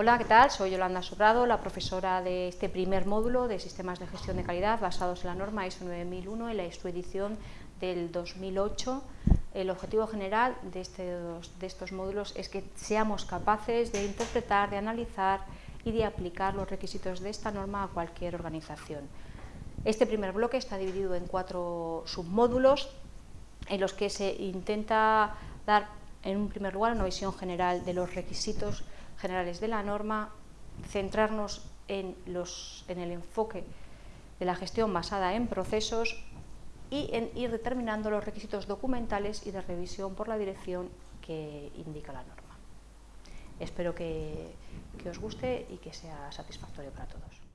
Hola, ¿qué tal? Soy Yolanda Sobrado, la profesora de este primer módulo de Sistemas de Gestión de Calidad basados en la norma ISO 9001 y la su edición del 2008. El objetivo general de, de estos módulos es que seamos capaces de interpretar, de analizar y de aplicar los requisitos de esta norma a cualquier organización. Este primer bloque está dividido en cuatro submódulos en los que se intenta dar en un primer lugar una visión general de los requisitos generales de la norma, centrarnos en, los, en el enfoque de la gestión basada en procesos y en ir determinando los requisitos documentales y de revisión por la dirección que indica la norma. Espero que, que os guste y que sea satisfactorio para todos.